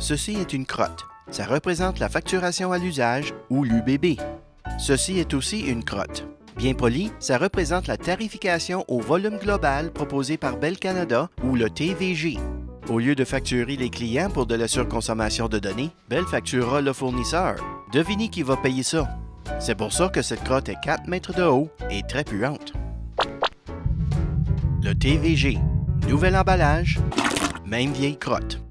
Ceci est une crotte. Ça représente la facturation à l'usage ou l'UBB. Ceci est aussi une crotte. Bien poli, ça représente la tarification au volume global proposé par Bell Canada ou le TVG. Au lieu de facturer les clients pour de la surconsommation de données, Bell facturera le fournisseur. Devinez qui va payer ça. C'est pour ça que cette crotte est 4 mètres de haut et très puante. Le TVG. Nouvel emballage, même vieille crotte.